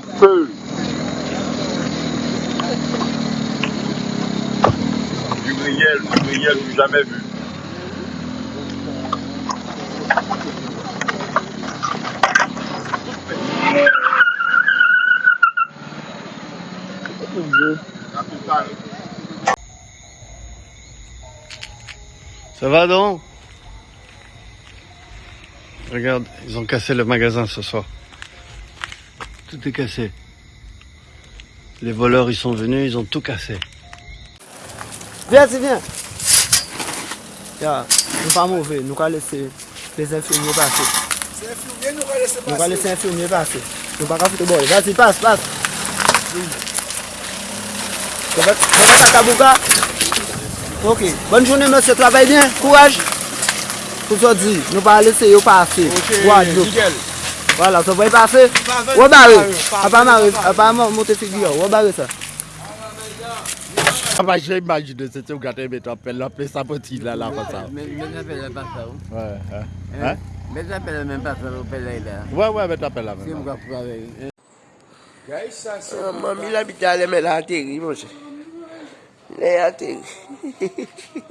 en feu. Dubriel, Dubriel du jamais vu. Ça va donc Regarde, ils ont cassé le magasin ce soir. Tout est cassé. Les voleurs, ils sont venus, ils ont tout cassé. Viens, c'est viens. Ya, nous pas mauvais, nous allons laisser les infirmiers passer. Nous allons laisser les infirmiers passer. Nous pas foutre bon. Vas-y, passe, passe. Tu vas à Kabouka Ok. Bonne journée, monsieur. Travaille bien. Courage. Pour ça dire, nous pas laisser passer. Ok, nickel. Wala, sa voy pase. Wou bare. A pa monte figi yo. Wou bare sa. A pa jè imagine se te ou gata yon beton pel la pe sa poti la la pa sa. Beton pel la pa sa ou. Wè. Beton pel la men pa sa ou pel la la. Wè wè beton pel la men. Si mou ka pou kare yon. Gaye sa sa. Mami la bita ale men la ateri moun se. Le ateri.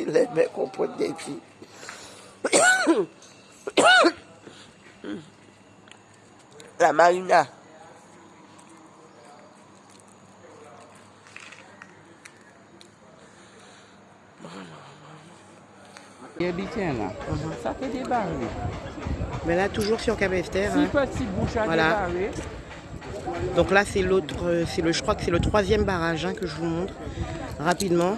Le men kompon de ti. La marina. Il habite là. Ça fait des barres. Mais là, toujours sur Cap-Esther. Si hein. petit bouche à Voilà. débarrer. Donc là, c'est l'autre, euh, c'est le, je crois que c'est le troisième barrage hein, que je vous montre rapidement.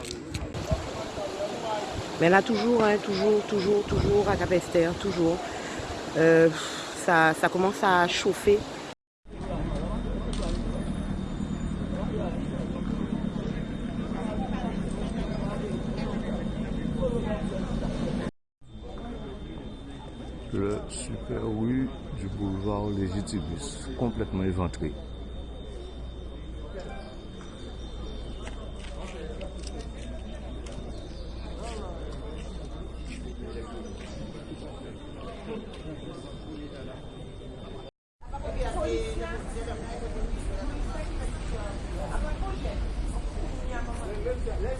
Mais là, toujours, hein, toujours, toujours, toujours à Cap-Esther, toujours. Euh, ça, commence à chauffer. le super rue du boulevard Légitimus, complètement éventré.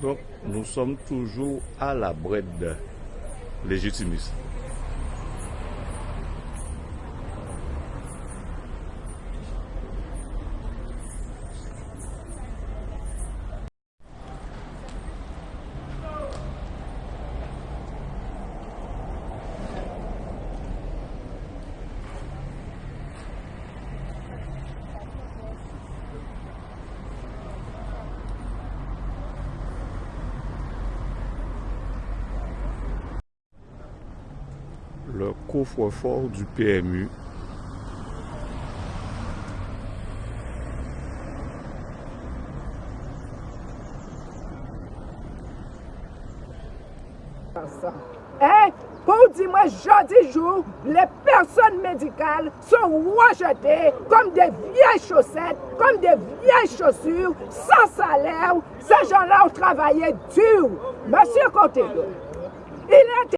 Donc, nous sommes toujours à la brède Légitimus. Le coffre-fort du PMU. Eh, pour dire moi, jeudi jour, les personnes médicales sont rejetées comme des vieilles chaussettes, comme des vieilles chaussures, sans salaire. Ces gens-là ont travaillé dur. Monsieur Côté, il était...